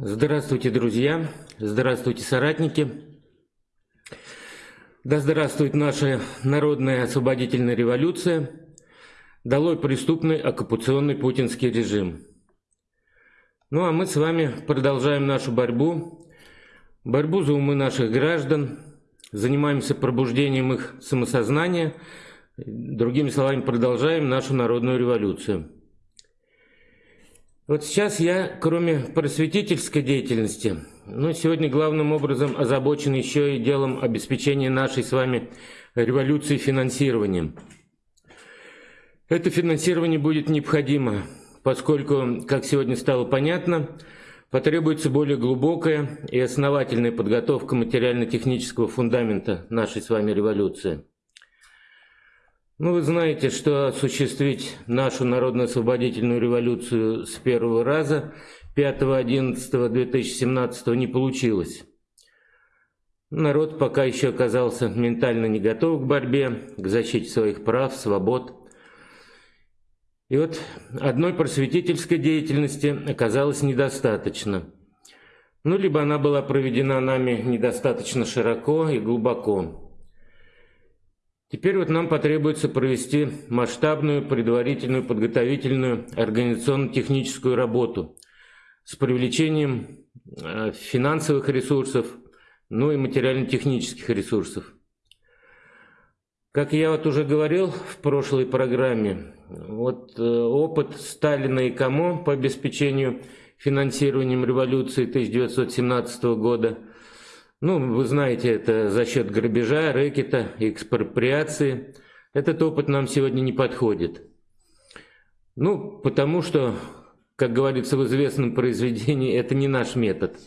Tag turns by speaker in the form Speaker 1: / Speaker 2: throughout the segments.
Speaker 1: Здравствуйте, друзья! Здравствуйте, соратники! Да здравствует наша народная освободительная революция! Долой преступный оккупационный путинский режим! Ну а мы с вами продолжаем нашу борьбу, борьбу за умы наших граждан, занимаемся пробуждением их самосознания, другими словами, продолжаем нашу народную революцию. Вот сейчас я, кроме просветительской деятельности, ну, сегодня главным образом озабочен еще и делом обеспечения нашей с вами революции финансированием. Это финансирование будет необходимо, поскольку, как сегодня стало понятно, потребуется более глубокая и основательная подготовка материально-технического фундамента нашей с вами революции. Ну, вы знаете, что осуществить нашу народно-освободительную революцию с первого раза 5.11.2017 не получилось. Народ пока еще оказался ментально не готов к борьбе, к защите своих прав, свобод. И вот одной просветительской деятельности оказалось недостаточно. Ну, либо она была проведена нами недостаточно широко и глубоко. Теперь вот нам потребуется провести масштабную, предварительную, подготовительную, организационно-техническую работу с привлечением э, финансовых ресурсов, ну и материально-технических ресурсов. Как я вот уже говорил в прошлой программе, вот э, опыт Сталина и Камо по обеспечению финансированием революции 1917 года – ну, вы знаете, это за счет грабежа, рэкета, экспроприации. Этот опыт нам сегодня не подходит. Ну, потому что, как говорится в известном произведении, это не наш метод.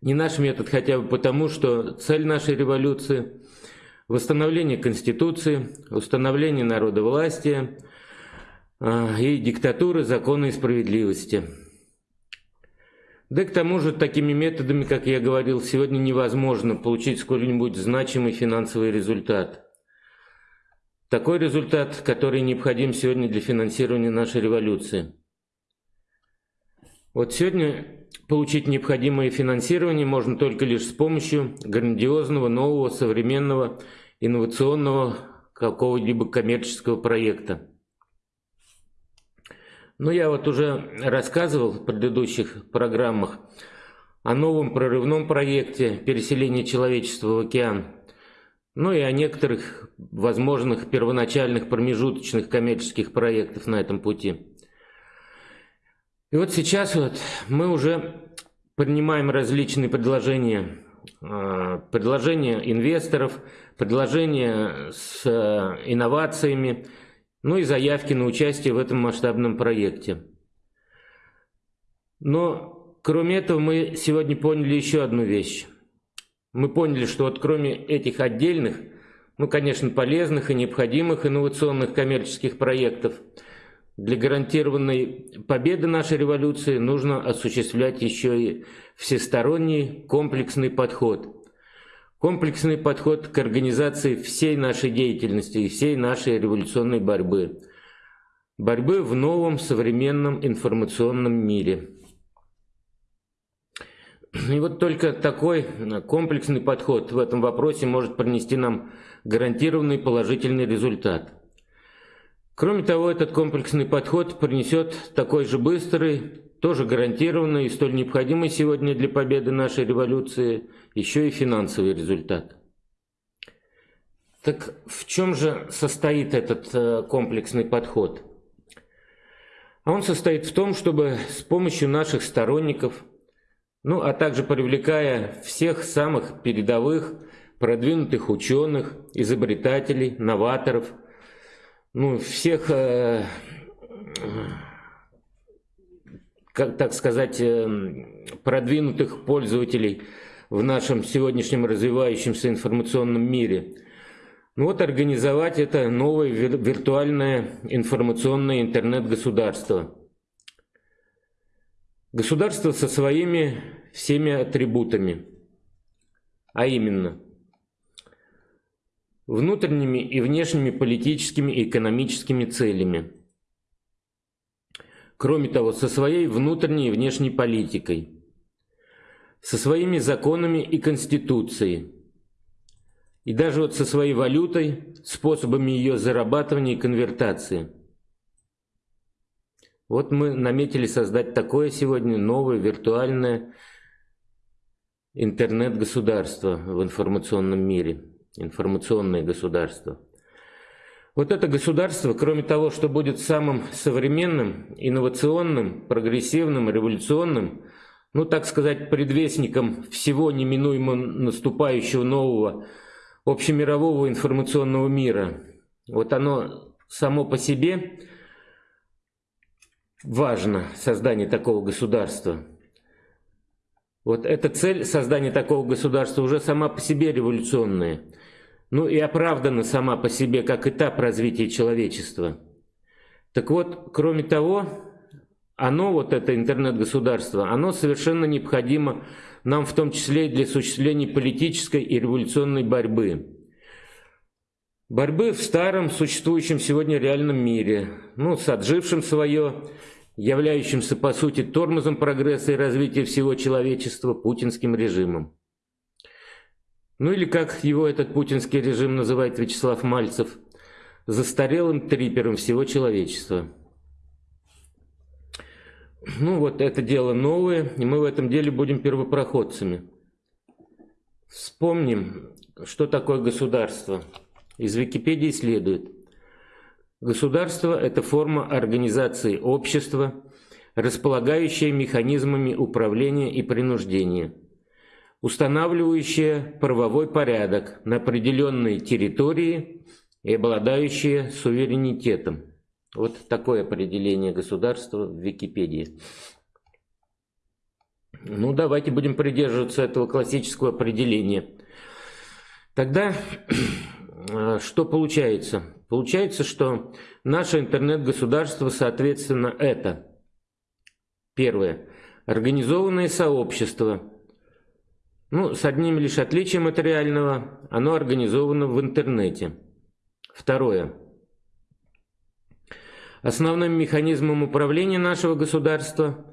Speaker 1: Не наш метод хотя бы потому, что цель нашей революции – восстановление Конституции, установление народовластия э, и диктатуры закона и справедливости – да к тому же такими методами, как я говорил, сегодня невозможно получить сколь-нибудь значимый финансовый результат. Такой результат, который необходим сегодня для финансирования нашей революции. Вот сегодня получить необходимое финансирование можно только лишь с помощью грандиозного, нового, современного, инновационного какого-либо коммерческого проекта. Ну, я вот уже рассказывал в предыдущих программах о новом прорывном проекте переселения человечества в океан, ну и о некоторых возможных первоначальных промежуточных коммерческих проектах на этом пути. И вот сейчас вот мы уже принимаем различные предложения, а, предложения инвесторов, предложения с э, инновациями, ну и заявки на участие в этом масштабном проекте. Но кроме этого мы сегодня поняли еще одну вещь. Мы поняли, что вот кроме этих отдельных, ну, конечно, полезных и необходимых инновационных коммерческих проектов, для гарантированной победы нашей революции нужно осуществлять еще и всесторонний комплексный подход – комплексный подход к организации всей нашей деятельности и всей нашей революционной борьбы. Борьбы в новом современном информационном мире. И вот только такой комплексный подход в этом вопросе может принести нам гарантированный положительный результат. Кроме того, этот комплексный подход принесет такой же быстрый, тоже гарантированный и столь необходимый сегодня для победы нашей революции еще и финансовый результат. Так в чем же состоит этот э, комплексный подход? А он состоит в том, чтобы с помощью наших сторонников, ну а также привлекая всех самых передовых, продвинутых ученых, изобретателей, новаторов, ну всех, э, как так сказать, э, продвинутых пользователей – в нашем сегодняшнем развивающемся информационном мире. Ну вот организовать это новое виртуальное информационное интернет-государство. Государство со своими всеми атрибутами, а именно внутренними и внешними политическими и экономическими целями, Кроме того, со своей внутренней и внешней политикой, со своими законами и конституцией, и даже вот со своей валютой, способами ее зарабатывания и конвертации. Вот мы наметили создать такое сегодня новое виртуальное интернет-государство в информационном мире, информационное государство. Вот это государство, кроме того, что будет самым современным, инновационным, прогрессивным, революционным, ну, так сказать, предвестником всего неминуемо наступающего нового общемирового информационного мира. Вот оно само по себе важно, создание такого государства. Вот эта цель создания такого государства уже сама по себе революционная – ну и оправдана сама по себе как этап развития человечества. Так вот, кроме того, оно, вот это интернет-государство, оно совершенно необходимо нам в том числе и для осуществления политической и революционной борьбы. Борьбы в старом, существующем сегодня реальном мире, ну, с отжившим свое, являющимся по сути тормозом прогресса и развития всего человечества путинским режимом. Ну или как его этот путинский режим называет Вячеслав Мальцев, застарелым трипером всего человечества. Ну вот это дело новое, и мы в этом деле будем первопроходцами. Вспомним, что такое государство. Из Википедии следует. Государство – это форма организации общества, располагающая механизмами управления и принуждения – устанавливающее правовой порядок на определенной территории и обладающее суверенитетом. Вот такое определение государства в Википедии. Ну, давайте будем придерживаться этого классического определения. Тогда что получается? Получается, что наше интернет-государство, соответственно, это первое. Организованное сообщество – ну, с одним лишь отличием материального, оно организовано в интернете. Второе. Основным механизмом управления нашего государства,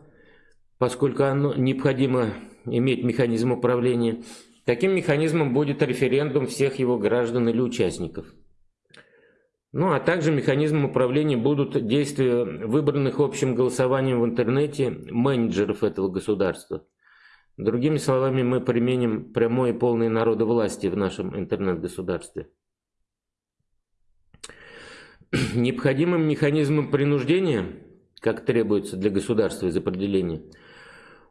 Speaker 1: поскольку оно необходимо иметь механизм управления, таким механизмом будет референдум всех его граждан или участников. Ну, а также механизмом управления будут действия выбранных общим голосованием в интернете менеджеров этого государства – Другими словами, мы применим прямое и полное народовластие в нашем интернет-государстве. Необходимым механизмом принуждения, как требуется для государства из определения,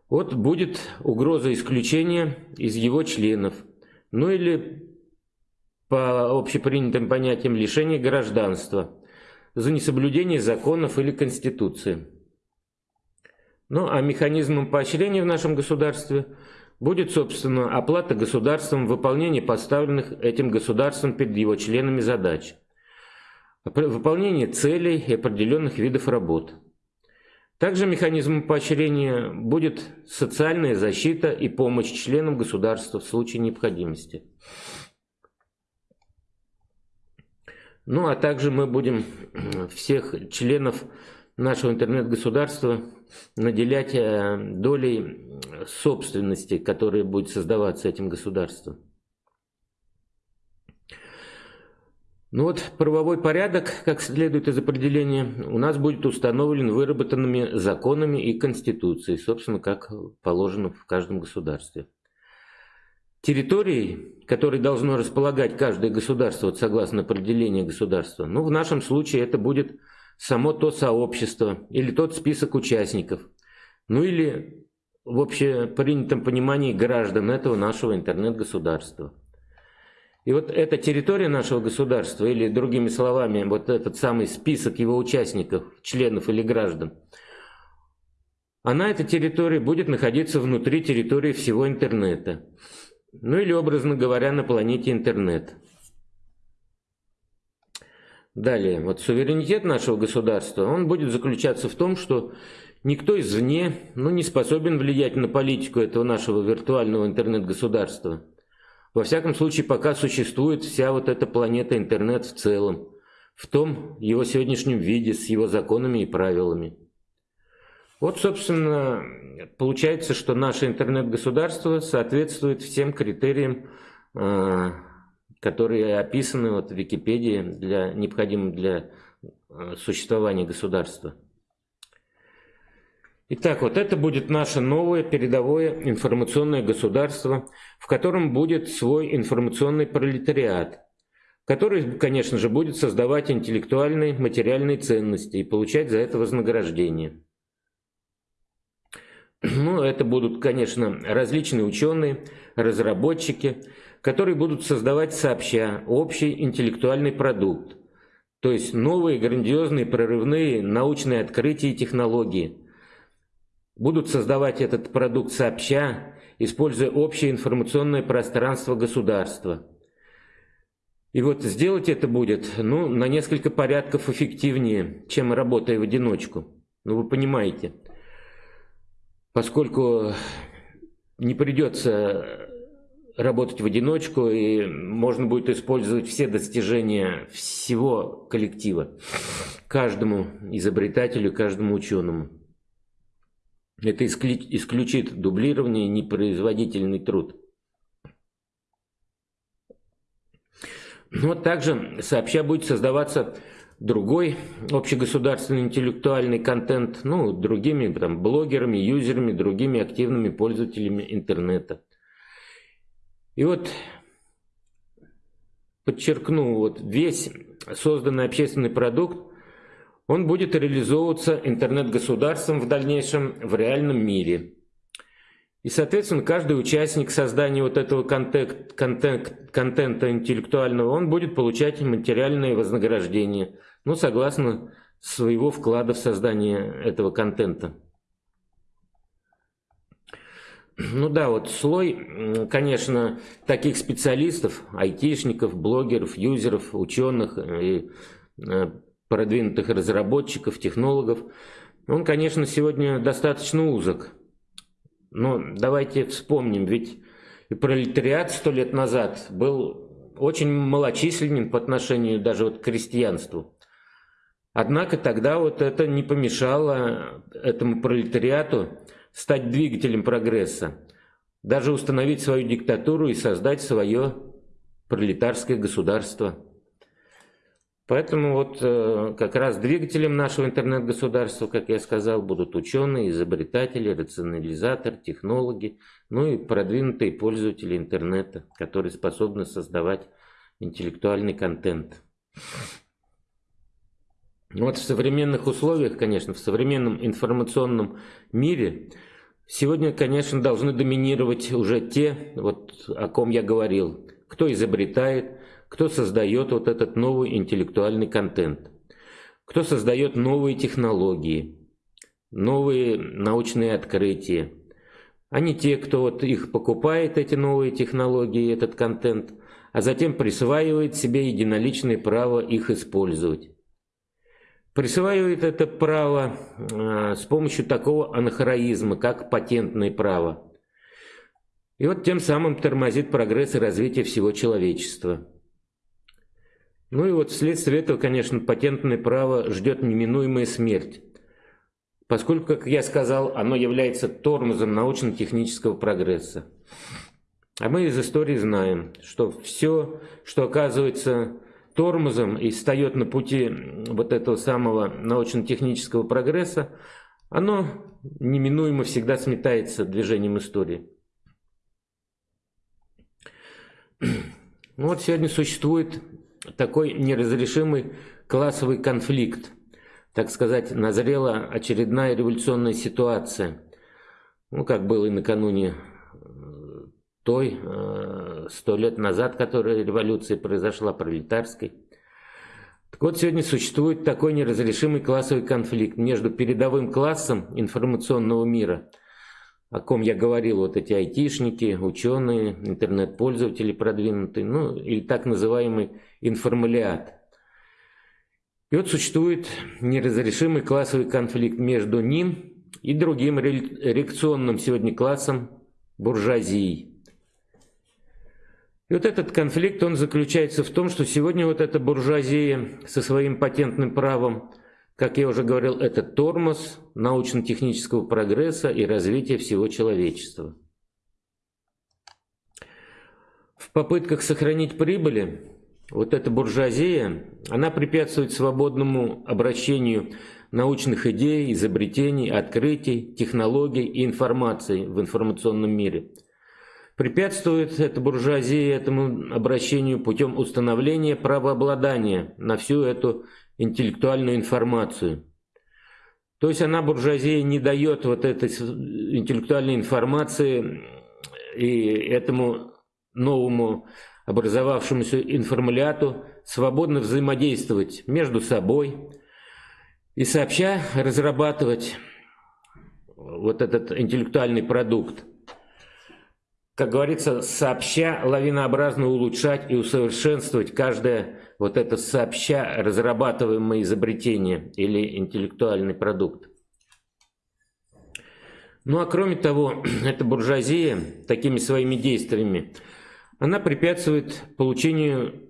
Speaker 1: вот будет угроза исключения из его членов, ну или по общепринятым понятиям лишения гражданства за несоблюдение законов или конституции. Ну а механизмом поощрения в нашем государстве будет, собственно, оплата государством выполнения поставленных этим государством перед его членами задач, выполнение целей и определенных видов работ. Также механизмом поощрения будет социальная защита и помощь членам государства в случае необходимости. Ну а также мы будем всех членов нашего интернет-государства наделять э, долей собственности, которая будет создаваться этим государством. Ну вот правовой порядок, как следует из определения, у нас будет установлен выработанными законами и конституцией, собственно, как положено в каждом государстве. Территорией, которой должно располагать каждое государство, вот согласно определению государства, ну в нашем случае это будет само то сообщество или тот список участников, ну или в общепринятом понимании граждан этого нашего интернет-государства. И вот эта территория нашего государства, или другими словами, вот этот самый список его участников, членов или граждан, она, эта территория, будет находиться внутри территории всего интернета. Ну или, образно говоря, на планете интернет. Далее, вот суверенитет нашего государства, он будет заключаться в том, что никто извне ну, не способен влиять на политику этого нашего виртуального интернет-государства. Во всяком случае, пока существует вся вот эта планета интернет в целом, в том его сегодняшнем виде, с его законами и правилами. Вот, собственно, получается, что наше интернет-государство соответствует всем критериям, э, которые описаны вот в Википедии, для, необходимым для э, существования государства. Итак, вот это будет наше новое передовое информационное государство, в котором будет свой информационный пролетариат, который, конечно же, будет создавать интеллектуальные, материальные ценности и получать за это вознаграждение. Ну, это будут, конечно, различные ученые, разработчики, которые будут создавать сообща общий интеллектуальный продукт, то есть новые грандиозные прорывные научные открытия и технологии. Будут создавать этот продукт сообща, используя общее информационное пространство государства. И вот сделать это будет ну, на несколько порядков эффективнее, чем работая в одиночку. Ну, вы понимаете – поскольку не придется работать в одиночку, и можно будет использовать все достижения всего коллектива, каждому изобретателю, каждому ученому. Это исключит дублирование непроизводительный труд. Но также сообща будет создаваться другой общегосударственный интеллектуальный контент, ну, другими там, блогерами, юзерами, другими активными пользователями интернета. И вот подчеркну, вот весь созданный общественный продукт, он будет реализовываться интернет-государством в дальнейшем в реальном мире. И, соответственно, каждый участник создания вот этого контент, контент, контента интеллектуального, он будет получать материальные вознаграждения – ну, согласно своего вклада в создание этого контента. Ну да, вот слой, конечно, таких специалистов, айтишников, блогеров, юзеров, ученых и э, продвинутых разработчиков, технологов, он, конечно, сегодня достаточно узок. Но давайте вспомним, ведь и пролетариат сто лет назад был очень малочисленен по отношению даже вот к крестьянству. Однако тогда вот это не помешало этому пролетариату стать двигателем прогресса, даже установить свою диктатуру и создать свое пролетарское государство. Поэтому вот э, как раз двигателем нашего интернет-государства, как я сказал, будут ученые, изобретатели, рационализаторы, технологи, ну и продвинутые пользователи интернета, которые способны создавать интеллектуальный контент. Ну вот в современных условиях, конечно, в современном информационном мире сегодня, конечно, должны доминировать уже те, вот о ком я говорил, кто изобретает, кто создает вот этот новый интеллектуальный контент, кто создает новые технологии, новые научные открытия, а не те, кто вот их покупает, эти новые технологии, этот контент, а затем присваивает себе единоличное право их использовать присваивает это право э, с помощью такого анахроизма, как патентное право. И вот тем самым тормозит прогресс и развитие всего человечества. Ну и вот вследствие этого, конечно, патентное право ждет неминуемая смерть, поскольку, как я сказал, оно является тормозом научно-технического прогресса. А мы из истории знаем, что все, что оказывается тормозом и встает на пути вот этого самого научно-технического прогресса, оно неминуемо всегда сметается движением истории. Ну вот сегодня существует такой неразрешимый классовый конфликт. Так сказать, назрела очередная революционная ситуация. Ну, как было и накануне той э, сто лет назад, которая революция произошла, пролетарской. Так вот, сегодня существует такой неразрешимый классовый конфликт между передовым классом информационного мира, о ком я говорил, вот эти айтишники, ученые, интернет-пользователи продвинутые, ну, или так называемый информалиат. И вот существует неразрешимый классовый конфликт между ним и другим реакционным сегодня классом буржуазии. И вот этот конфликт, он заключается в том, что сегодня вот эта буржуазия со своим патентным правом, как я уже говорил, это тормоз научно-технического прогресса и развития всего человечества. В попытках сохранить прибыли вот эта буржуазия, она препятствует свободному обращению научных идей, изобретений, открытий, технологий и информации в информационном мире. Препятствует эта буржуазия этому обращению путем установления правообладания на всю эту интеллектуальную информацию. То есть она, буржуазия, не дает вот этой интеллектуальной информации и этому новому образовавшемуся информуляту свободно взаимодействовать между собой и сообща разрабатывать вот этот интеллектуальный продукт. Как говорится, сообща лавинообразно улучшать и усовершенствовать каждое вот это сообща разрабатываемое изобретение или интеллектуальный продукт. Ну а кроме того, эта буржуазия такими своими действиями – она препятствует получению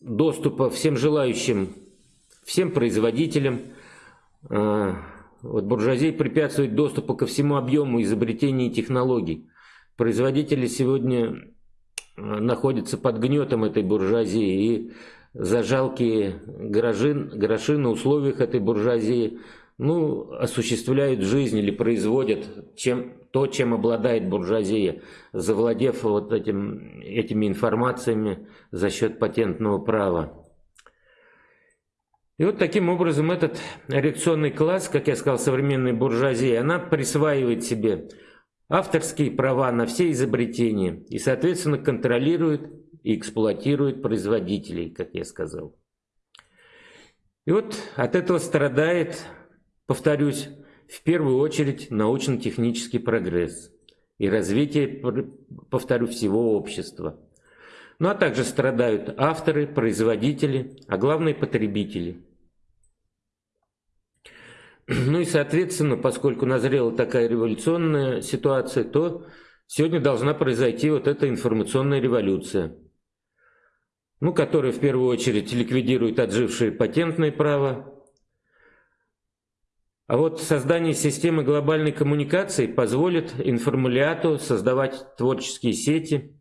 Speaker 1: доступа всем желающим, всем производителям. А, вот буржуазия препятствует доступу ко всему объему изобретений и технологий. Производители сегодня а, находятся под гнетом этой буржуазии и за жалкие гроши, гроши на условиях этой буржуазии ну, осуществляют жизнь или производят чем, то, чем обладает буржуазия, завладев вот этим, этими информациями за счет патентного права. И вот таким образом этот реакционный класс, как я сказал, современной буржуазии, она присваивает себе авторские права на все изобретения и, соответственно, контролирует и эксплуатирует производителей, как я сказал. И вот от этого страдает Повторюсь, в первую очередь научно-технический прогресс и развитие, повторю, всего общества. Ну а также страдают авторы, производители, а главное потребители. Ну и соответственно, поскольку назрела такая революционная ситуация, то сегодня должна произойти вот эта информационная революция, ну, которая в первую очередь ликвидирует отжившее патентное право, а вот создание системы глобальной коммуникации позволит информуляту создавать творческие сети,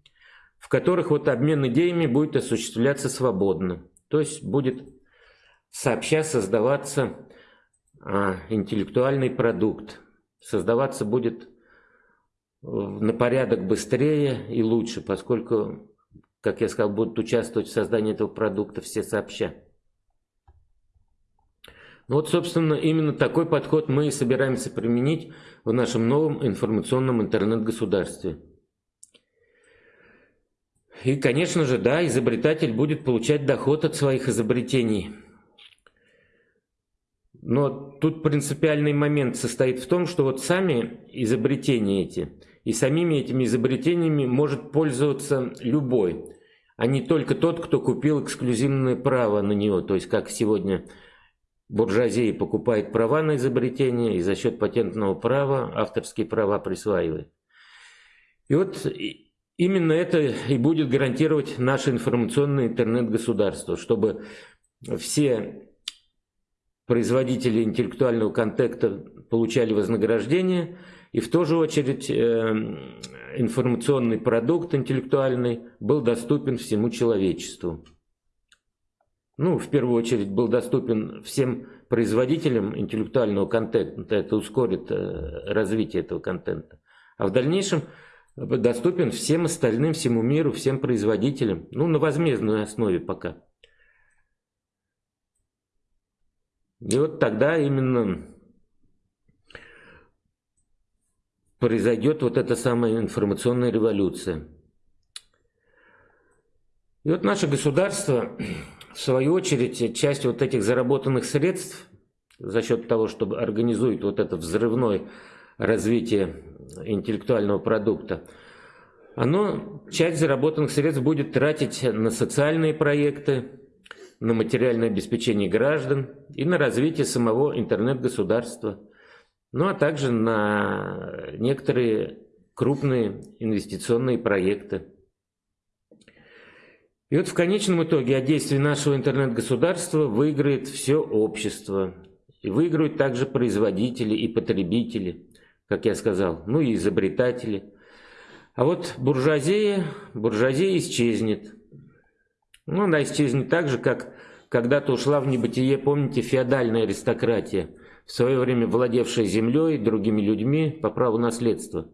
Speaker 1: в которых вот обмен идеями будет осуществляться свободно. То есть будет сообща создаваться интеллектуальный продукт. Создаваться будет на порядок быстрее и лучше, поскольку, как я сказал, будут участвовать в создании этого продукта все сообща. Ну вот, собственно, именно такой подход мы и собираемся применить в нашем новом информационном интернет-государстве. И, конечно же, да, изобретатель будет получать доход от своих изобретений. Но тут принципиальный момент состоит в том, что вот сами изобретения эти, и самими этими изобретениями может пользоваться любой, а не только тот, кто купил эксклюзивное право на него, то есть как сегодня буржуазия покупает права на изобретение и за счет патентного права авторские права присваивает. И вот именно это и будет гарантировать наше информационное интернет-государство, чтобы все производители интеллектуального контента получали вознаграждение, и в ту же очередь э, информационный продукт интеллектуальный был доступен всему человечеству ну, в первую очередь, был доступен всем производителям интеллектуального контента, это ускорит э, развитие этого контента. А в дальнейшем доступен всем остальным, всему миру, всем производителям, ну, на возмездной основе пока. И вот тогда именно произойдет вот эта самая информационная революция. И вот наше государство в свою очередь, часть вот этих заработанных средств за счет того, чтобы организует вот это взрывное развитие интеллектуального продукта, оно часть заработанных средств будет тратить на социальные проекты, на материальное обеспечение граждан и на развитие самого интернет-государства, ну а также на некоторые крупные инвестиционные проекты. И вот в конечном итоге от действий нашего интернет-государства выиграет все общество. И выиграют также производители и потребители, как я сказал, ну и изобретатели. А вот буржуазия, буржуазия исчезнет. Ну, она исчезнет так же, как когда-то ушла в небытие, помните, феодальная аристократия, в свое время владевшая землей, другими людьми по праву наследства.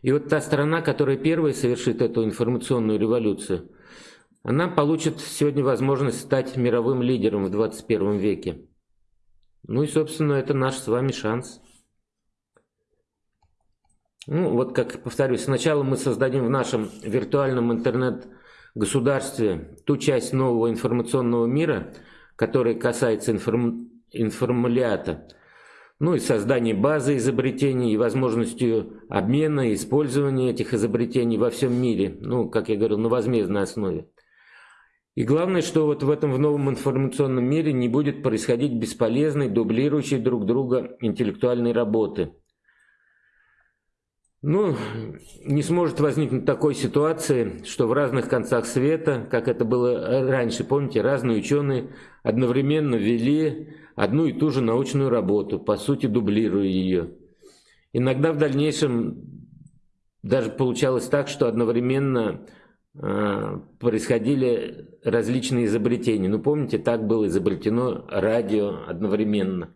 Speaker 1: И вот та страна, которая первая совершит эту информационную революцию, она получит сегодня возможность стать мировым лидером в 21 веке. Ну и, собственно, это наш с вами шанс. Ну, вот как повторюсь, сначала мы создадим в нашем виртуальном интернет-государстве ту часть нового информационного мира, которая касается информ... информулята, ну и создание базы изобретений и возможностью обмена и использования этих изобретений во всем мире, ну, как я говорил, на возмездной основе. И главное, что вот в этом в новом информационном мире не будет происходить бесполезной, дублирующей друг друга интеллектуальной работы. Ну, не сможет возникнуть такой ситуации, что в разных концах света, как это было раньше, помните, разные ученые одновременно вели одну и ту же научную работу, по сути дублируя ее. Иногда в дальнейшем даже получалось так, что одновременно э, происходили различные изобретения. Ну, помните, так было изобретено радио одновременно.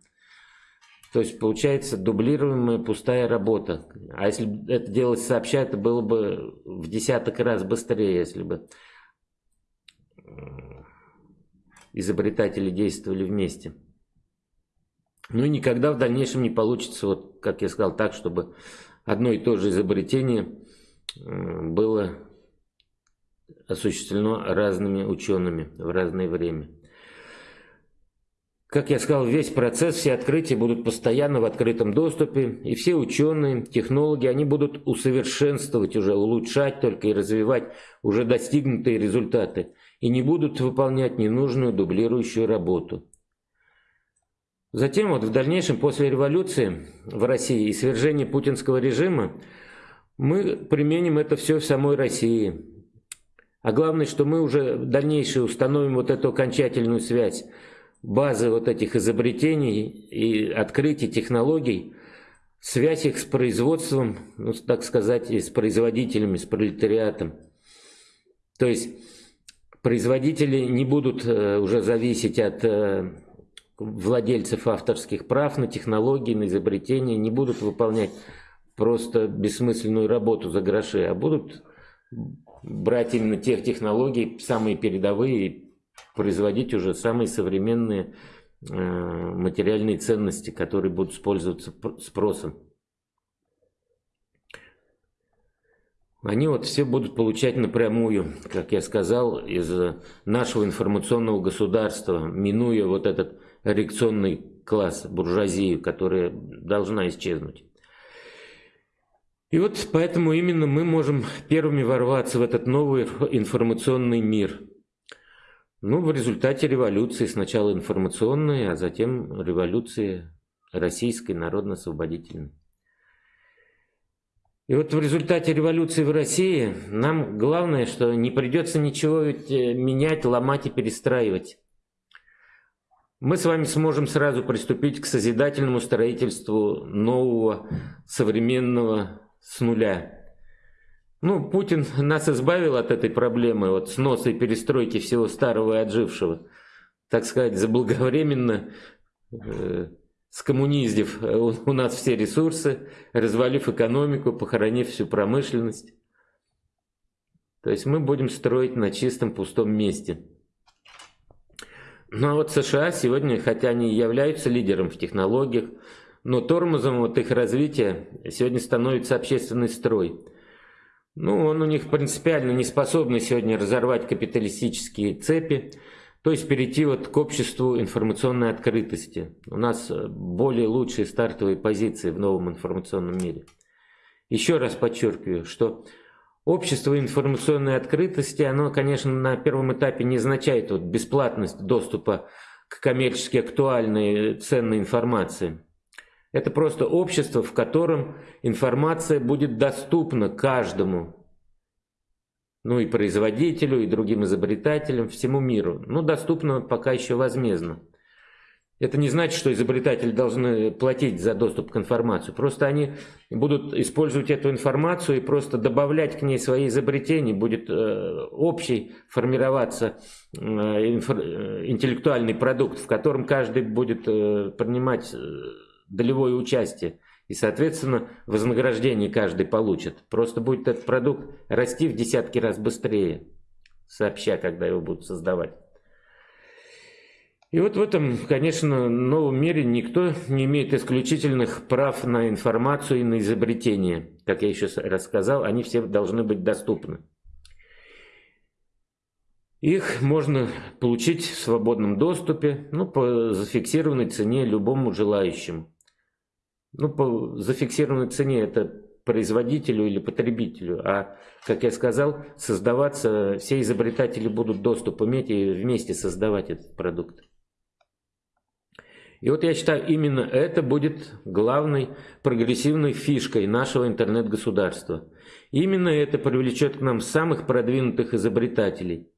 Speaker 1: То есть получается дублируемая пустая работа. А если это делать сообща, это было бы в десяток раз быстрее, если бы изобретатели действовали вместе. Ну и никогда в дальнейшем не получится, вот как я сказал, так, чтобы одно и то же изобретение было осуществлено разными учеными в разное время. Как я сказал, весь процесс, все открытия будут постоянно в открытом доступе, и все ученые, технологи, они будут усовершенствовать уже, улучшать только и развивать уже достигнутые результаты, и не будут выполнять ненужную дублирующую работу. Затем, вот в дальнейшем, после революции в России и свержения путинского режима, мы применим это все в самой России. А главное, что мы уже в дальнейшем установим вот эту окончательную связь базы вот этих изобретений и открытий, технологий, связь их с производством, ну, так сказать, и с производителями, с пролетариатом. То есть производители не будут э, уже зависеть от э, владельцев авторских прав на технологии, на изобретения, не будут выполнять просто бессмысленную работу за гроши, а будут брать именно тех технологий, самые передовые, производить уже самые современные э, материальные ценности, которые будут использоваться спросом. Они вот все будут получать напрямую, как я сказал, из нашего информационного государства, минуя вот этот реакционный класс, буржуазию, которая должна исчезнуть. И вот поэтому именно мы можем первыми ворваться в этот новый информационный мир – ну, в результате революции, сначала информационной, а затем революции российской народно-освободительной. И вот в результате революции в России нам главное, что не придется ничего ведь э, менять, ломать и перестраивать. Мы с вами сможем сразу приступить к созидательному строительству нового, современного с нуля. Ну, Путин нас избавил от этой проблемы, от сноса и перестройки всего старого и отжившего. Так сказать, заблаговременно э, скоммуниздив э, у, у нас все ресурсы, развалив экономику, похоронив всю промышленность. То есть мы будем строить на чистом пустом месте. Ну а вот США сегодня, хотя они являются лидером в технологиях, но тормозом вот их развития сегодня становится общественный строй – ну, он у них принципиально не способный сегодня разорвать капиталистические цепи, то есть перейти вот к обществу информационной открытости. У нас более лучшие стартовые позиции в новом информационном мире. Еще раз подчеркиваю, что общество информационной открытости, оно, конечно, на первом этапе не означает вот бесплатность доступа к коммерчески актуальной ценной информации. Это просто общество, в котором информация будет доступна каждому, ну и производителю, и другим изобретателям, всему миру. Ну, доступно пока еще возмездно. это не значит, что изобретатели должны платить за доступ к информации. Просто они будут использовать эту информацию и просто добавлять к ней свои изобретения. Будет э, общий формироваться э, э, интеллектуальный продукт, в котором каждый будет э, принимать э, долевое участие. И, соответственно, вознаграждение каждый получит. Просто будет этот продукт расти в десятки раз быстрее, сообща, когда его будут создавать. И вот в этом, конечно, новом мире никто не имеет исключительных прав на информацию и на изобретение. Как я еще рассказал, они все должны быть доступны. Их можно получить в свободном доступе, ну, по зафиксированной цене любому желающему. Ну, по зафиксированной цене это производителю или потребителю, а, как я сказал, создаваться, все изобретатели будут доступ иметь и вместе создавать этот продукт. И вот я считаю, именно это будет главной прогрессивной фишкой нашего интернет-государства. Именно это привлечет к нам самых продвинутых изобретателей.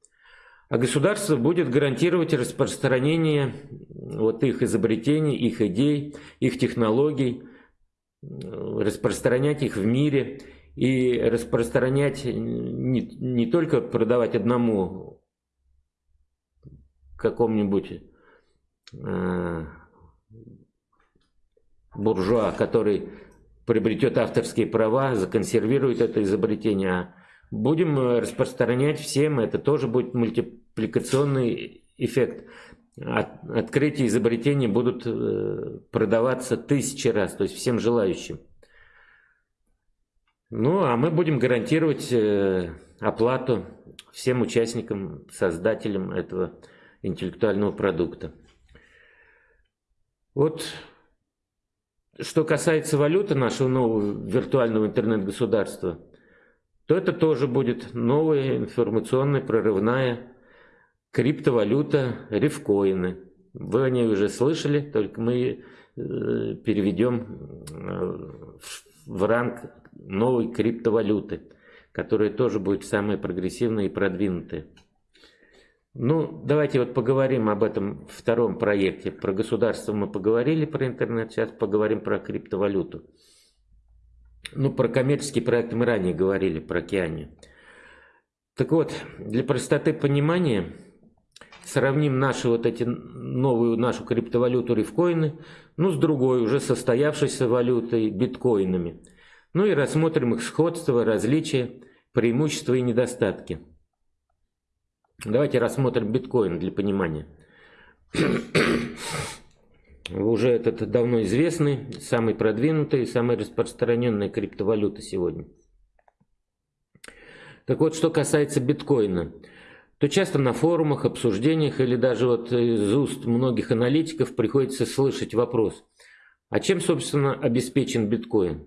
Speaker 1: А государство будет гарантировать распространение вот их изобретений, их идей, их технологий, распространять их в мире и распространять не, не только продавать одному какому-нибудь э, буржуа, который приобретет авторские права, законсервирует это изобретение, а будем э, распространять всем, это тоже будет мультипликационный эффект. От, открытия изобретений будут э, продаваться тысячи раз, то есть всем желающим. Ну, а мы будем гарантировать э, оплату всем участникам, создателям этого интеллектуального продукта. Вот что касается валюты нашего нового виртуального интернет-государства, то это тоже будет новая информационная прорывная криптовалюта рифкоины. Вы о ней уже слышали, только мы э, переведем э, в ранг новой криптовалюты, которая тоже будет самая прогрессивная и продвинутая. Ну, давайте вот поговорим об этом втором проекте. Про государство мы поговорили, про интернет, сейчас поговорим про криптовалюту. Ну, про коммерческий проект мы ранее говорили, про океане. Так вот, для простоты понимания сравним наши вот эти новую нашу криптовалюту рифкоины, ну, с другой, уже состоявшейся валютой биткоинами. Ну и рассмотрим их сходство, различия, преимущества и недостатки. Давайте рассмотрим биткоин для понимания. Уже этот давно известный, самый продвинутый, самая распространенная криптовалюта сегодня. Так вот, что касается биткоина, то часто на форумах, обсуждениях или даже вот из уст многих аналитиков приходится слышать вопрос, а чем, собственно, обеспечен биткоин?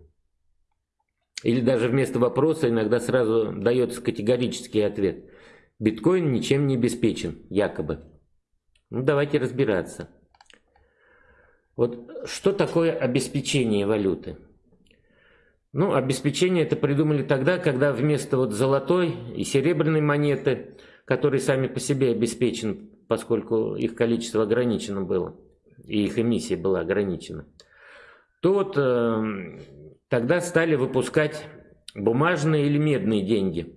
Speaker 1: Или даже вместо вопроса иногда сразу дается категорический ответ – Биткоин ничем не обеспечен, якобы. Ну, давайте разбираться. Вот что такое обеспечение валюты? Ну, обеспечение это придумали тогда, когда вместо вот золотой и серебряной монеты, которые сами по себе обеспечены, поскольку их количество ограничено было, и их эмиссия была ограничена, то вот э, тогда стали выпускать бумажные или медные деньги –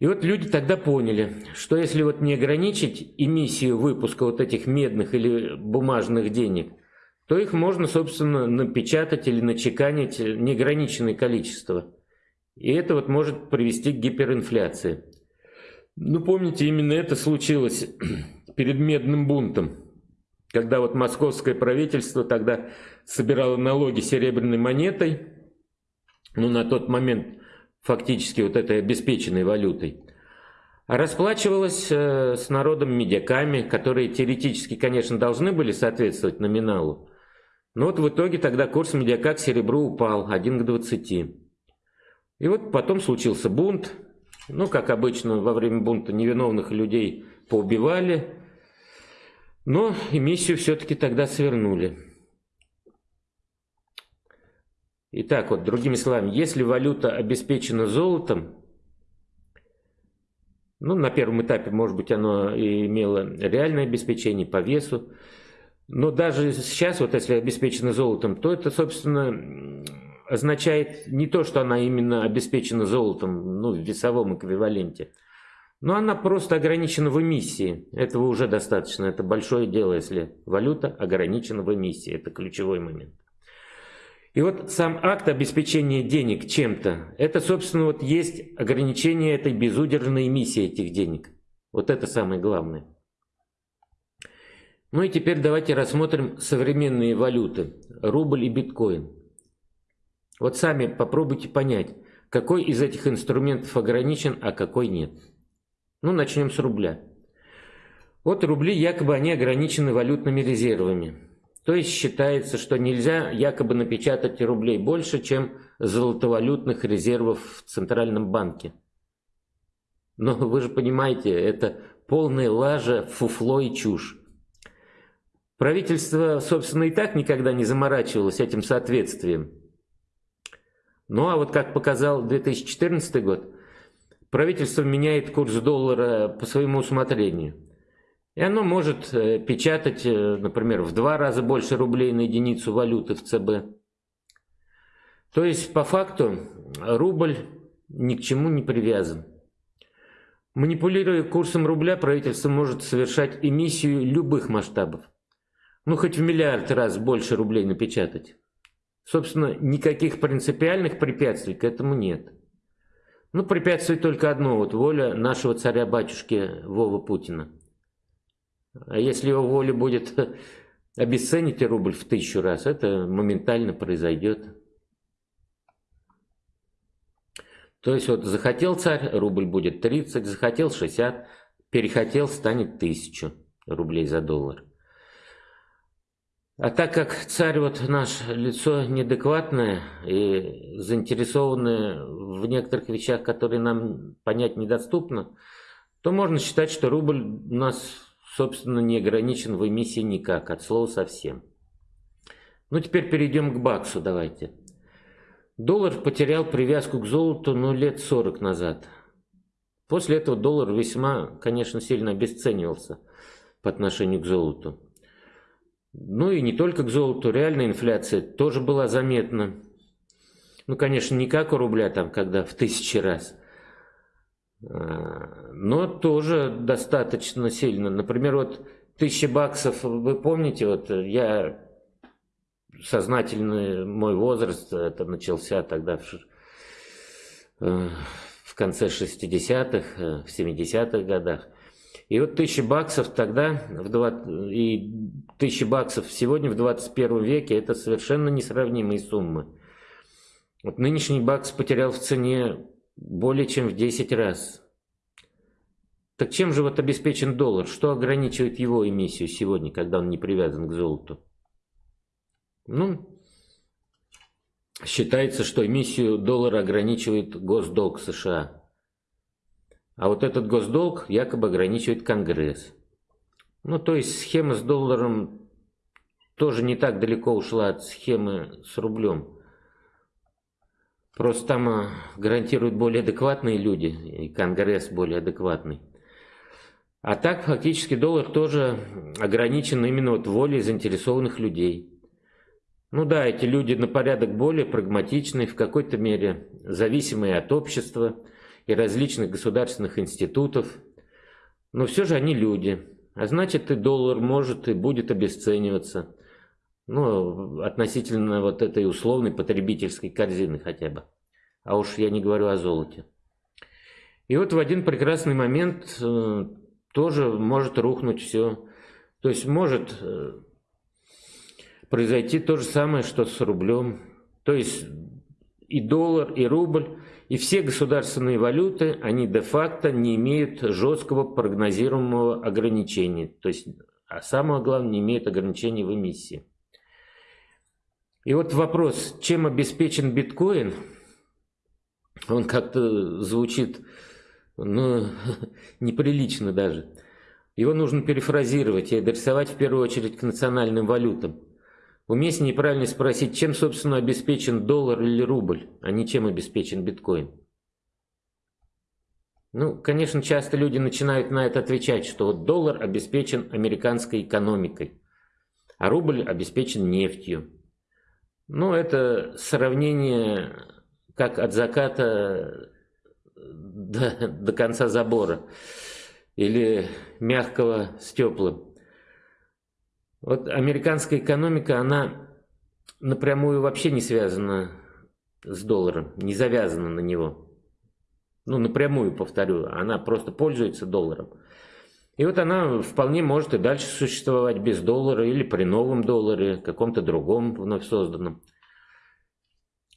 Speaker 1: и вот люди тогда поняли, что если вот не ограничить эмиссию выпуска вот этих медных или бумажных денег, то их можно, собственно, напечатать или начеканить неограниченное количество. И это вот может привести к гиперинфляции. Ну, помните, именно это случилось перед медным бунтом, когда вот московское правительство тогда собирало налоги серебряной монетой, ну, на тот момент фактически вот этой обеспеченной валютой, расплачивалась э, с народом медяками, которые теоретически, конечно, должны были соответствовать номиналу. Но вот в итоге тогда курс медяка к серебру упал 1 к 20. И вот потом случился бунт. Ну, как обычно, во время бунта невиновных людей поубивали. Но эмиссию все-таки тогда свернули. Итак, вот другими словами, если валюта обеспечена золотом, Ну, на первом этапе, может быть, оно имело реальное обеспечение по весу. Но даже сейчас, вот если обеспечено золотом, то это, собственно, означает не то, что она именно обеспечена золотом, ну, в весовом эквиваленте, но она просто ограничена в эмиссии. Этого уже достаточно. Это большое дело, если валюта ограничена в эмиссии. Это ключевой момент. И вот сам акт обеспечения денег чем-то, это, собственно, вот есть ограничение этой безудержной эмиссии этих денег. Вот это самое главное. Ну и теперь давайте рассмотрим современные валюты, рубль и биткоин. Вот сами попробуйте понять, какой из этих инструментов ограничен, а какой нет. Ну, начнем с рубля. Вот рубли якобы они ограничены валютными резервами. То есть считается, что нельзя якобы напечатать рублей больше, чем золотовалютных резервов в Центральном банке. Но вы же понимаете, это полная лажа, фуфло и чушь. Правительство, собственно, и так никогда не заморачивалось этим соответствием. Ну а вот как показал 2014 год, правительство меняет курс доллара по своему усмотрению. И оно может э, печатать, э, например, в два раза больше рублей на единицу валюты в ЦБ. То есть, по факту, рубль ни к чему не привязан. Манипулируя курсом рубля, правительство может совершать эмиссию любых масштабов. Ну, хоть в миллиард раз больше рублей напечатать. Собственно, никаких принципиальных препятствий к этому нет. Ну, препятствует только одно, вот воля нашего царя-батюшки Вова Путина. А если его воля будет обесценить рубль в тысячу раз, это моментально произойдет. То есть вот захотел царь, рубль будет 30, захотел 60, перехотел, станет 1000 рублей за доллар. А так как царь вот наш лицо неадекватное и заинтересованное в некоторых вещах, которые нам понять недоступно, то можно считать, что рубль у нас собственно, не ограничен в эмиссии никак, от слова совсем. Ну, теперь перейдем к баксу, давайте. Доллар потерял привязку к золоту, ну, лет 40 назад. После этого доллар весьма, конечно, сильно обесценивался по отношению к золоту. Ну и не только к золоту, реальная инфляция тоже была заметна. Ну, конечно, не как у рубля, там, когда в тысячи раз – но тоже достаточно сильно. Например, вот тысяча баксов, вы помните, вот я сознательный мой возраст, это начался тогда в, э, в конце 60-х, э, в 70-х годах. И вот тысяча баксов тогда, в 20, и тысяча баксов сегодня в 21 веке, это совершенно несравнимые суммы. Вот нынешний бакс потерял в цене более чем в 10 раз. Так чем же вот обеспечен доллар? Что ограничивает его эмиссию сегодня, когда он не привязан к золоту? Ну, считается, что эмиссию доллара ограничивает госдолг США. А вот этот госдолг якобы ограничивает Конгресс. Ну, то есть схема с долларом тоже не так далеко ушла от схемы с рублем. Просто там а, гарантируют более адекватные люди, и Конгресс более адекватный. А так фактически доллар тоже ограничен именно вот волей заинтересованных людей. Ну да, эти люди на порядок более прагматичные, в какой-то мере зависимые от общества и различных государственных институтов. Но все же они люди. А значит и доллар может и будет обесцениваться ну, относительно вот этой условной потребительской корзины хотя бы. А уж я не говорю о золоте. И вот в один прекрасный момент э, тоже может рухнуть все. То есть может э, произойти то же самое, что с рублем. То есть и доллар, и рубль, и все государственные валюты, они де-факто не имеют жесткого прогнозируемого ограничения. То есть, а самое главное, не имеют ограничений в эмиссии. И вот вопрос, чем обеспечен биткоин, он как-то звучит, ну, неприлично даже. Его нужно перефразировать и адресовать в первую очередь к национальным валютам. Уместнее правильно спросить, чем, собственно, обеспечен доллар или рубль, а не чем обеспечен биткоин. Ну, конечно, часто люди начинают на это отвечать, что доллар обеспечен американской экономикой, а рубль обеспечен нефтью. Ну, это сравнение как от заката до, до конца забора или мягкого с теплым. Вот американская экономика, она напрямую вообще не связана с долларом, не завязана на него. Ну, напрямую повторю, она просто пользуется долларом. И вот она вполне может и дальше существовать без доллара или при новом долларе, каком-то другом вновь созданном.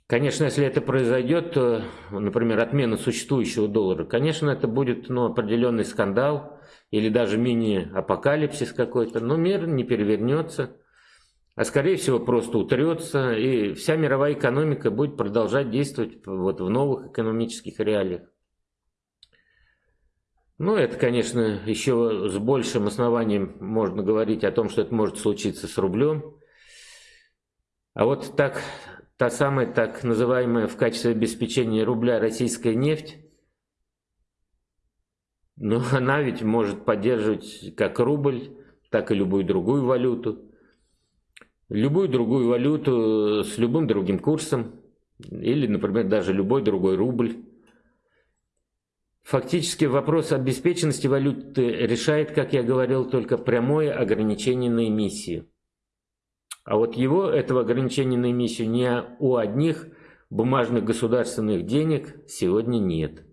Speaker 1: Конечно, если это произойдет, то, например, отмена существующего доллара, конечно, это будет ну, определенный скандал или даже мини-апокалипсис какой-то, но мир не перевернется, а скорее всего просто утрется, и вся мировая экономика будет продолжать действовать вот в новых экономических реалиях. Ну, это, конечно, еще с большим основанием можно говорить о том, что это может случиться с рублем. А вот так та самая так называемая в качестве обеспечения рубля российская нефть, но она ведь может поддерживать как рубль, так и любую другую валюту. Любую другую валюту с любым другим курсом. Или, например, даже любой другой рубль. Фактически вопрос обеспеченности валюты решает, как я говорил, только прямое ограничение на эмиссию. А вот его, этого ограничения на эмиссию, не у одних бумажных государственных денег сегодня нет.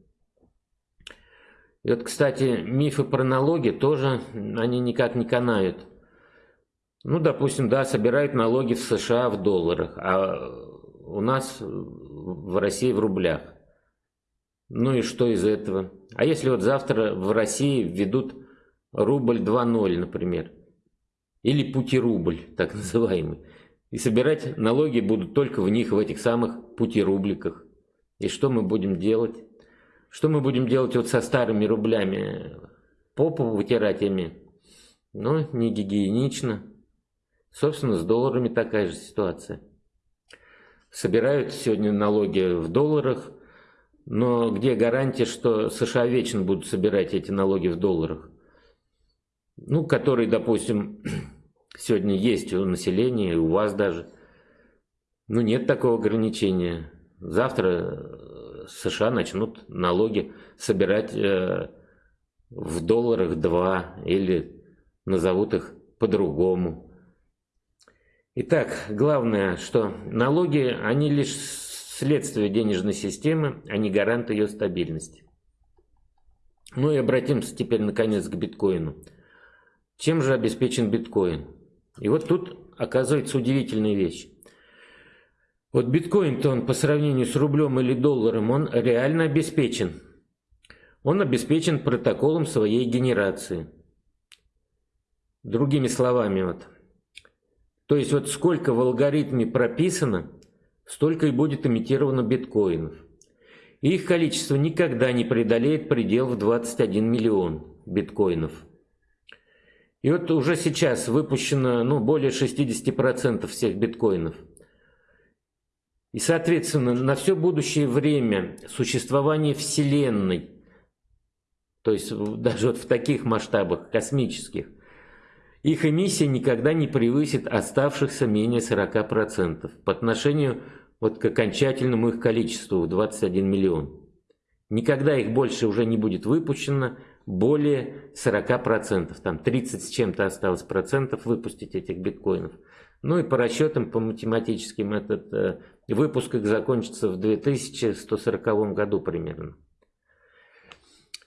Speaker 1: И вот, кстати, мифы про налоги тоже, они никак не канают. Ну, допустим, да, собирают налоги в США в долларах, а у нас в России в рублях. Ну и что из этого? А если вот завтра в России введут рубль 2.0, например, или пути-рубль, так называемый. И собирать налоги будут только в них, в этих самых пути-рубликах. И что мы будем делать? Что мы будем делать вот со старыми рублями? Попу вытирать ими? Ну, не гигиенично. Собственно, с долларами такая же ситуация. Собирают сегодня налоги в долларах, но где гарантия, что США вечно будут собирать эти налоги в долларах? ну, который, допустим, сегодня есть у населения, у вас даже. Ну, нет такого ограничения. Завтра э, США начнут налоги собирать э, в долларах два или назовут их по-другому. Итак, главное, что налоги, они лишь следствие денежной системы, а не гарант ее стабильности. Ну и обратимся теперь наконец к биткоину. Чем же обеспечен биткоин? И вот тут оказывается удивительная вещь. Вот биткоин-то он по сравнению с рублем или долларом, он реально обеспечен. Он обеспечен протоколом своей генерации. Другими словами, вот. То есть вот сколько в алгоритме прописано, столько и будет имитировано биткоинов. Их количество никогда не преодолеет предел в 21 миллион биткоинов. И вот уже сейчас выпущено ну, более 60% всех биткоинов. И, соответственно, на все будущее время существования Вселенной, то есть даже вот в таких масштабах космических, их эмиссия никогда не превысит оставшихся менее 40% по отношению вот к окончательному их количеству в 21 миллион. Никогда их больше уже не будет выпущено, более 40%, там 30 с чем-то осталось процентов выпустить этих биткоинов. Ну и по расчетам, по математическим, этот э, выпуск их закончится в 2140 году примерно.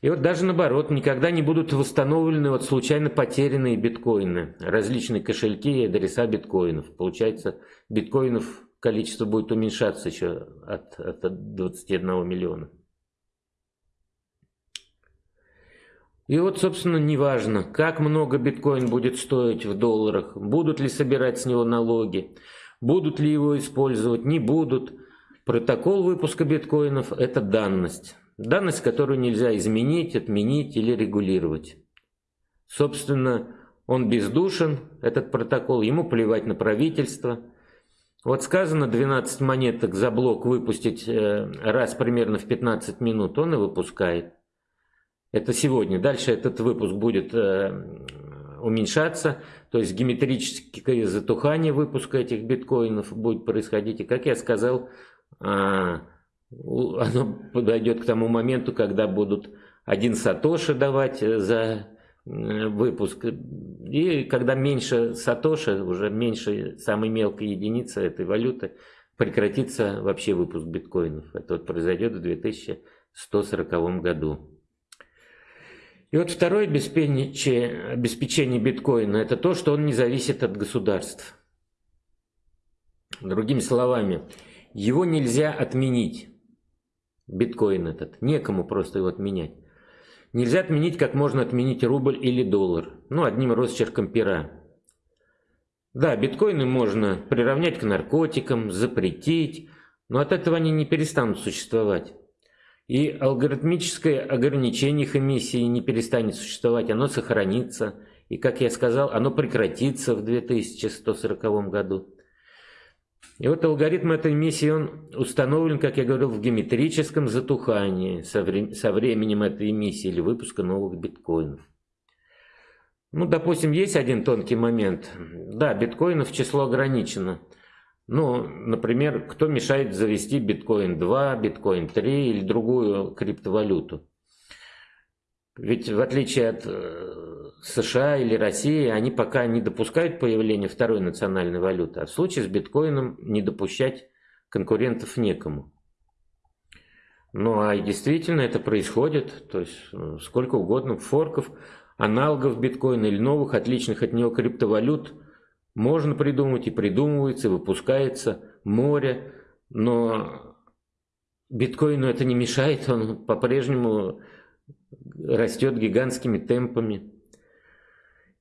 Speaker 1: И вот даже наоборот, никогда не будут восстановлены вот случайно потерянные биткоины, различные кошельки и адреса биткоинов. Получается, биткоинов количество будет уменьшаться еще от, от 21 миллиона. И вот, собственно, неважно, как много биткоин будет стоить в долларах, будут ли собирать с него налоги, будут ли его использовать, не будут. Протокол выпуска биткоинов – это данность. Данность, которую нельзя изменить, отменить или регулировать. Собственно, он бездушен, этот протокол, ему плевать на правительство. Вот сказано 12 монеток за блок выпустить э, раз примерно в 15 минут, он и выпускает. Это сегодня. Дальше этот выпуск будет э, уменьшаться, то есть геометрическое затухание выпуска этих биткоинов будет происходить. И, как я сказал, а, оно подойдет к тому моменту, когда будут один сатоши давать за э, выпуск. И когда меньше сатоши, уже меньше самой мелкой единицы этой валюты, прекратится вообще выпуск биткоинов. Это вот произойдет в 2140 году. И вот второе обеспечение, обеспечение биткоина – это то, что он не зависит от государств. Другими словами, его нельзя отменить, биткоин этот, некому просто его отменять. Нельзя отменить, как можно отменить рубль или доллар, ну, одним росчерком пера. Да, биткоины можно приравнять к наркотикам, запретить, но от этого они не перестанут существовать. И алгоритмическое ограничение их эмиссии не перестанет существовать, оно сохранится. И, как я сказал, оно прекратится в 2140 году. И вот алгоритм этой эмиссии, он установлен, как я говорил, в геометрическом затухании со, вре со временем этой эмиссии или выпуска новых биткоинов. Ну, допустим, есть один тонкий момент. Да, биткоинов число ограничено. Ну, например, кто мешает завести биткоин 2, биткоин 3 или другую криптовалюту? Ведь в отличие от э, США или России, они пока не допускают появления второй национальной валюты, а в случае с биткоином не допускать конкурентов некому. Ну а действительно это происходит, то есть э, сколько угодно форков, аналогов биткоина или новых, отличных от него криптовалют можно придумать и придумывается, и выпускается море, но биткоину это не мешает, он по-прежнему растет гигантскими темпами.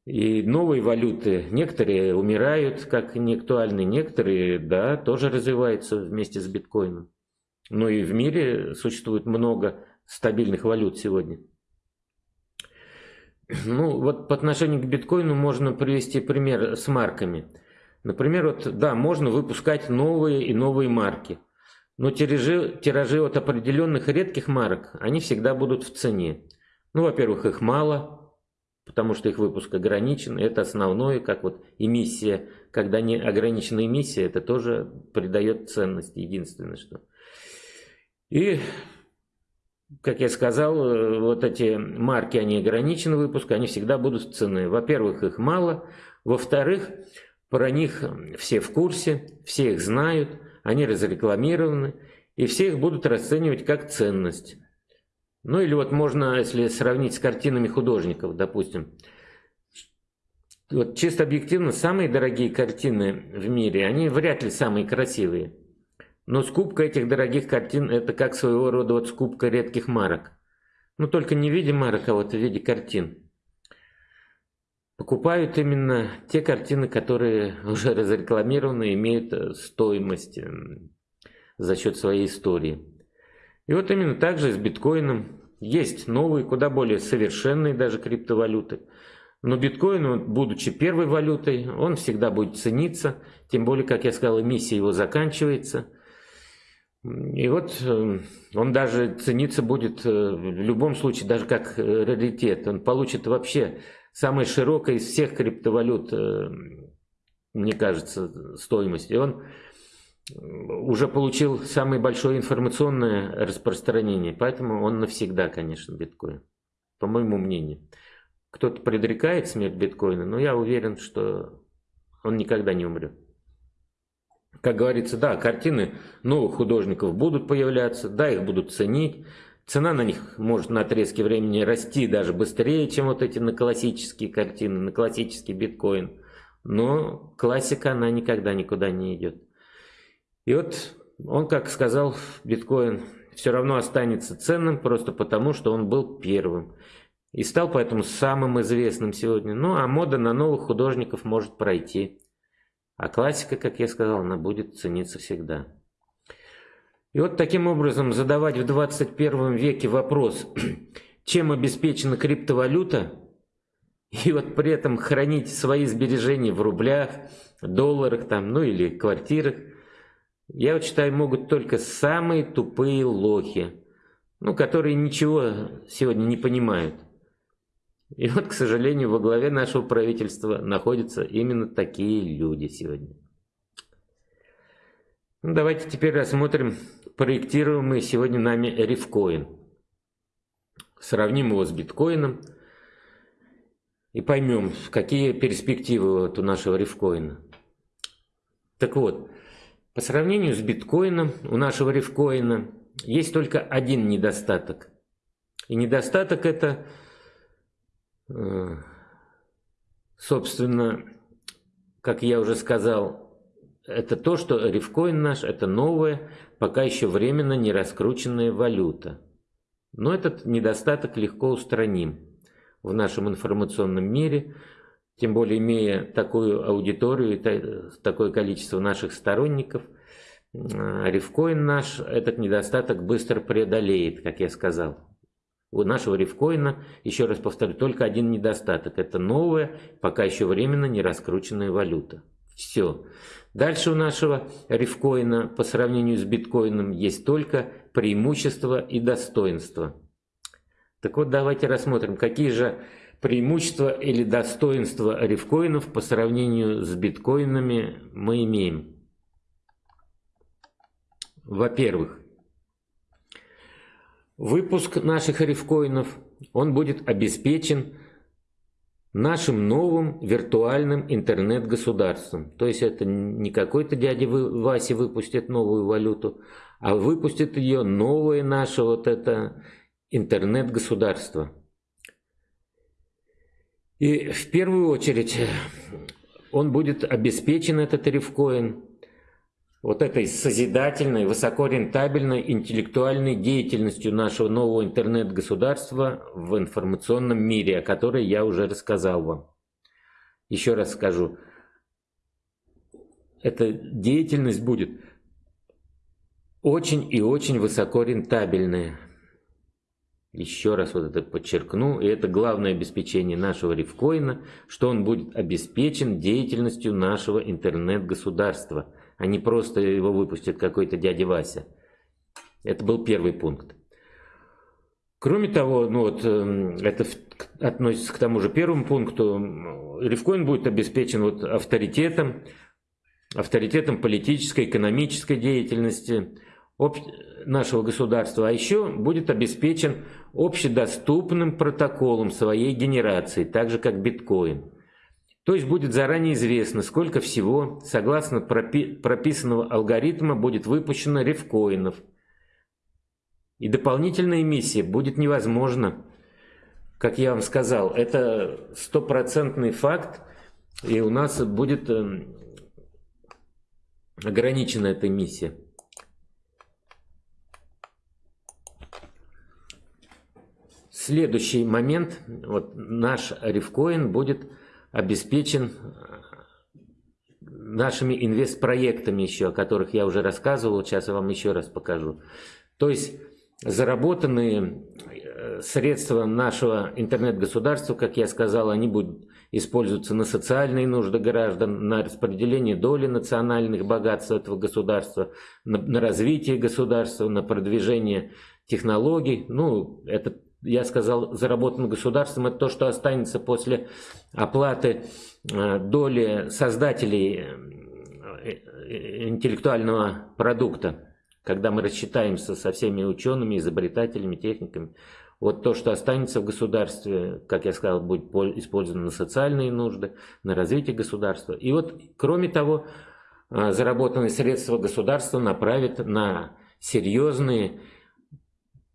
Speaker 1: И новые валюты, некоторые умирают как неактуальные, некоторые, да, тоже развиваются вместе с биткоином. Но и в мире существует много стабильных валют сегодня. Ну, вот по отношению к биткоину можно привести пример с марками. Например, вот, да, можно выпускать новые и новые марки. Но тиражи, тиражи от определенных редких марок, они всегда будут в цене. Ну, во-первых, их мало, потому что их выпуск ограничен. Это основное, как вот эмиссия, когда не ограничена эмиссия, это тоже придает ценность, единственное что. И как я сказал, э, вот эти марки, они ограничены выпуск, они всегда будут цены. Во-первых, их мало. Во-вторых, про них все в курсе, все их знают, они разрекламированы, и все их будут расценивать как ценность. Ну или вот можно, если сравнить с картинами художников, допустим, вот чисто объективно, самые дорогие картины в мире, они вряд ли самые красивые. Но скупка этих дорогих картин – это как своего рода вот скупка редких марок. Но только не в виде марок, а вот в виде картин. Покупают именно те картины, которые уже разрекламированы, имеют э, стоимость за счет своей истории. И вот именно так же с биткоином. Есть новые, куда более совершенные даже криптовалюты. Но биткоин, будучи первой валютой, он всегда будет цениться. Тем более, как я сказал, эмиссия его заканчивается – и вот э, он даже цениться будет э, в любом случае, даже как э, раритет. Он получит вообще самое широкое из всех криптовалют, мне кажется, стоимость. И он уже получил самое большое информационное распространение, поэтому он навсегда, конечно, биткоин, по моему мнению. Кто-то предрекает смерть биткоина, но я уверен, что он никогда не умрет как говорится, да, картины новых художников будут появляться, да, их будут ценить. Цена на них может на отрезке времени расти даже быстрее, чем вот эти на классические картины, на классический биткоин. Но классика, она никогда никуда не идет. И вот он, как сказал, биткоин все равно останется ценным, просто потому, что он был первым. И стал поэтому самым известным сегодня. Ну, а мода на новых художников может пройти. А классика, как я сказал, она будет цениться всегда. И вот таким образом задавать в 21 веке вопрос, чем обеспечена криптовалюта, и вот при этом хранить свои сбережения в рублях, долларах там, ну или квартирах, я вот считаю, могут только самые тупые лохи. ну, которые ничего сегодня не понимают. И вот, к сожалению, во главе нашего правительства находятся именно такие люди сегодня. Ну, давайте теперь рассмотрим проектируемый сегодня нами рифкоин. Сравним его с биткоином и поймем, какие перспективы вот у нашего рифкоина. Так вот, по сравнению с биткоином, у нашего рифкоина есть только один недостаток. И недостаток это, э, собственно, как я уже сказал, это то, что рифкоин наш – это новая, пока еще временно не раскрученная валюта. Но этот недостаток легко устраним в нашем информационном мире, тем более имея такую аудиторию такое количество наших сторонников – Рифкоин наш этот недостаток быстро преодолеет, как я сказал. У нашего рифкоина, еще раз повторю, только один недостаток. Это новая, пока еще временно не раскрученная валюта. Все. Дальше у нашего рифкоина по сравнению с биткоином есть только преимущества и достоинства. Так вот, давайте рассмотрим, какие же преимущества или достоинства рифкоинов по сравнению с биткоинами мы имеем. Во-первых, выпуск наших рифкоинов, он будет обеспечен нашим новым виртуальным интернет-государством. То есть это не какой-то дядя Вася выпустит новую валюту, а выпустит ее новое наше вот это интернет-государство. И в первую очередь он будет обеспечен, этот рифкоин, вот этой созидательной, высокорентабельной интеллектуальной деятельностью нашего нового интернет-государства в информационном мире, о которой я уже рассказал вам. Еще раз скажу, эта деятельность будет очень и очень высокорентабельная. Еще раз вот это подчеркну, и это главное обеспечение нашего рифкоина, что он будет обеспечен деятельностью нашего интернет-государства – а не просто его выпустит какой-то дядя Вася. Это был первый пункт. Кроме того, ну вот, эм, это относится к тому же первому пункту, Рифкоин будет обеспечен вот авторитетом, авторитетом политической, экономической деятельности нашего государства, а еще будет обеспечен общедоступным протоколом своей генерации, так же как биткоин. То есть будет заранее известно, сколько всего, согласно пропи прописанного алгоритма, будет выпущено рифкоинов. И дополнительная эмиссия будет невозможна. Как я вам сказал, это стопроцентный факт, и у нас будет э, ограничена эта эмиссия. Следующий момент, вот наш рифкоин будет обеспечен э, нашими инвестпроектами еще, о которых я уже рассказывал, сейчас я вам еще раз покажу. То есть заработанные э, средства нашего интернет-государства, как я сказал, они будут использоваться на социальные нужды граждан, на распределение доли национальных богатств этого государства, на, на развитие государства, на продвижение технологий. Ну, это я сказал, заработан государством, это то, что останется после оплаты э, доли создателей э, интеллектуального продукта, когда мы рассчитаемся со всеми учеными, изобретателями, техниками. Вот то, что останется в государстве, как я сказал, будет использовано на социальные нужды, на развитие государства. И вот, кроме того, э, заработанные средства государства направят на серьезные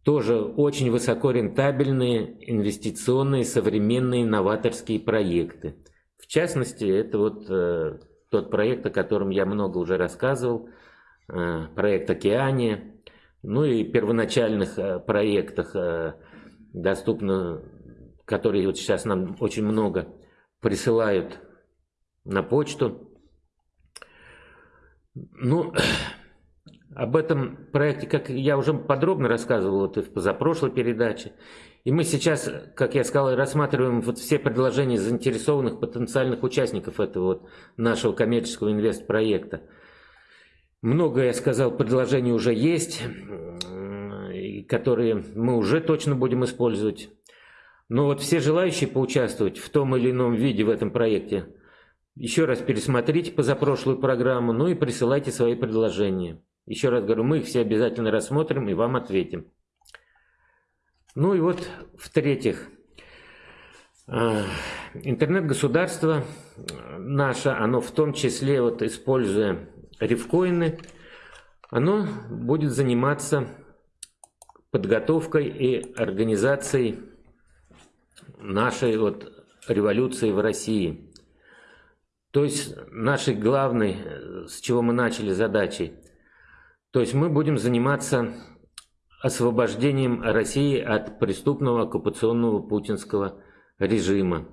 Speaker 1: тоже очень высокорентабельные инвестиционные современные новаторские проекты. В частности, это вот э, тот проект, о котором я много уже рассказывал, э, проект «Океания». Ну и первоначальных э, проектах э, доступно, которые вот сейчас нам очень много присылают на почту. Ну, об этом проекте, как я уже подробно рассказывал вот в позапрошлой передаче. И мы сейчас, как я сказал, рассматриваем вот все предложения заинтересованных потенциальных участников этого вот нашего коммерческого инвест-проекта. Много, я сказал, предложений уже есть. И которые мы уже точно будем использовать. Но вот все желающие поучаствовать в том или ином виде в этом проекте, еще раз пересмотрите позапрошлую программу, ну и присылайте свои предложения. Еще раз говорю, мы их все обязательно рассмотрим и вам ответим. Ну и вот, в-третьих, а, интернет-государство наше, оно в том числе, вот используя рифкоины, оно будет заниматься подготовкой и организацией нашей вот революции в России. То есть нашей главной, с чего мы начали задачей. То есть мы будем заниматься освобождением России от преступного оккупационного путинского режима.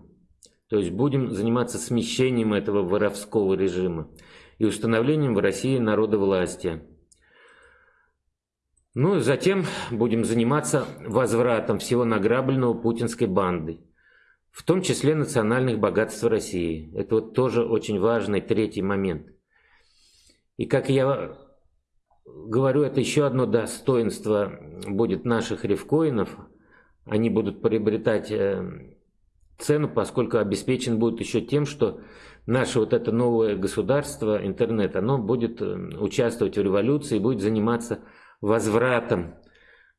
Speaker 1: То есть будем заниматься смещением этого воровского режима и установлением в России народовластия. Ну, затем будем заниматься возвратом всего награбленного путинской бандой, в том числе национальных богатств России. Это вот тоже очень важный третий момент. И как я говорю, это еще одно достоинство будет наших рифкоинов. Они будут приобретать э, цену, поскольку обеспечен будет еще тем, что наше вот это новое государство, интернет, оно будет э, участвовать в революции будет заниматься возвратом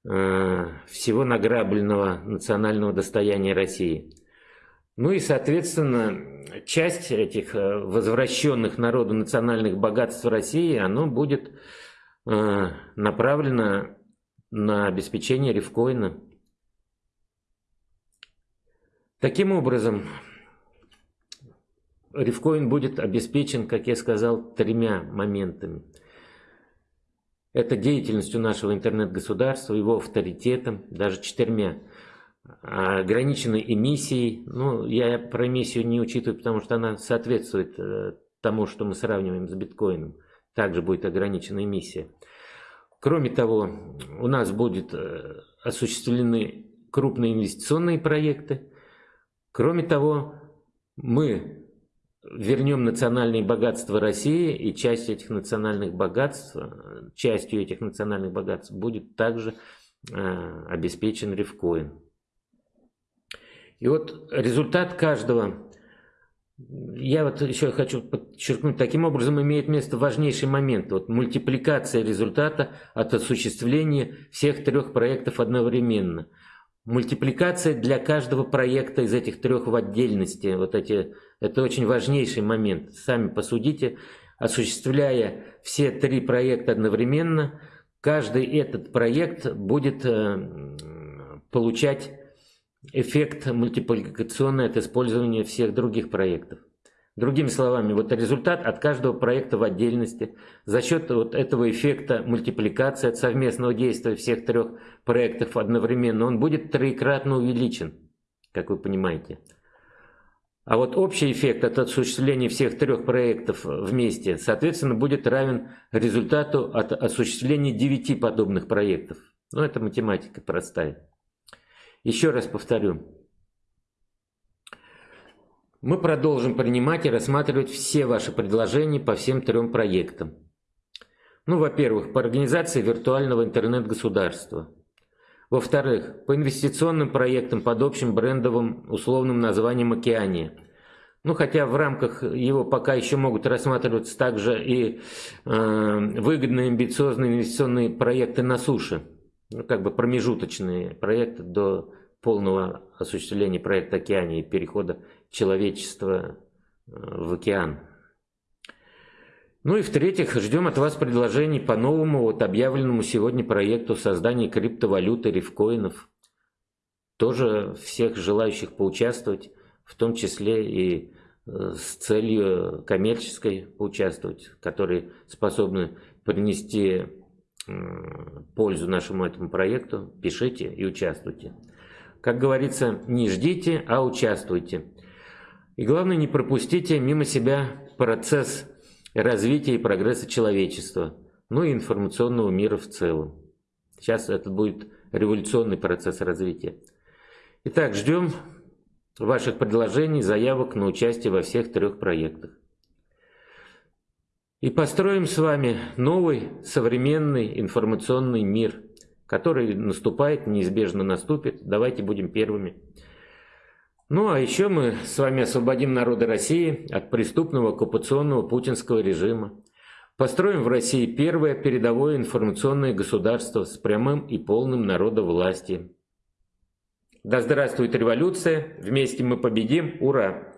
Speaker 1: э, всего награбленного национального достояния России. Ну и, соответственно, часть этих возвращенных народу национальных богатств России, оно будет э, направлено на обеспечение рифкоина. Таким образом, рифкоин будет обеспечен, как я сказал, тремя моментами – это деятельностью нашего интернет-государства, его авторитетом, даже четырьмя, а, ограниченной эмиссией. Ну, я про эмиссию не учитываю, потому что она соответствует э, тому, что мы сравниваем с биткоином. Также будет ограничена эмиссия. Кроме того, у нас будут э, осуществлены крупные инвестиционные проекты. Кроме того, мы вернем национальные богатства России, и часть этих национальных богатств, частью этих национальных богатств будет также э, обеспечен рифкоин. И вот результат каждого, я вот еще хочу подчеркнуть, таким образом имеет место важнейший момент, вот мультипликация результата от осуществления всех трех проектов одновременно – Мультипликация для каждого проекта из этих трех в отдельности, вот эти, это очень важнейший момент. Сами посудите, осуществляя все три проекта одновременно, каждый этот проект будет э, получать эффект мультипликационный от использования всех других проектов. Другими словами, вот результат от каждого проекта в отдельности за счет вот этого эффекта мультипликации от совместного действия всех трех проектов одновременно, он будет троекратно увеличен, как вы понимаете. А вот общий эффект от осуществления всех трех проектов вместе, соответственно, будет равен результату от осуществления девяти подобных проектов. Ну, это математика простая. Еще раз повторю. Мы продолжим принимать и рассматривать все ваши предложения по всем трем проектам. Ну, во-первых, по организации виртуального интернет-государства. Во-вторых, по инвестиционным проектам под общим брендовым условным названием «Океания». Ну, хотя в рамках его пока еще могут рассматриваться также и э, выгодные амбициозные инвестиционные проекты на суше. Ну, как бы промежуточные проекты до полного осуществления проекта «Океания» и перехода человечества э, в океан. Ну и в-третьих, ждем от вас предложений по новому вот объявленному сегодня проекту создания криптовалюты, рифкоинов. Тоже всех желающих поучаствовать, в том числе и э, с целью коммерческой поучаствовать, которые способны принести пользу нашему этому проекту, пишите и участвуйте. Как говорится, не ждите, а участвуйте. И главное, не пропустите мимо себя процесс развития и прогресса человечества, ну и информационного мира в целом. Сейчас это будет революционный процесс развития. Итак, ждем ваших предложений, заявок на участие во всех трех проектах. И построим с вами новый современный информационный мир – который наступает, неизбежно наступит. Давайте будем первыми. Ну а еще мы с вами освободим народы России от преступного оккупационного путинского режима. Построим в России первое передовое информационное государство с прямым и полным народовластием. Да здравствует революция! Вместе мы победим! Ура!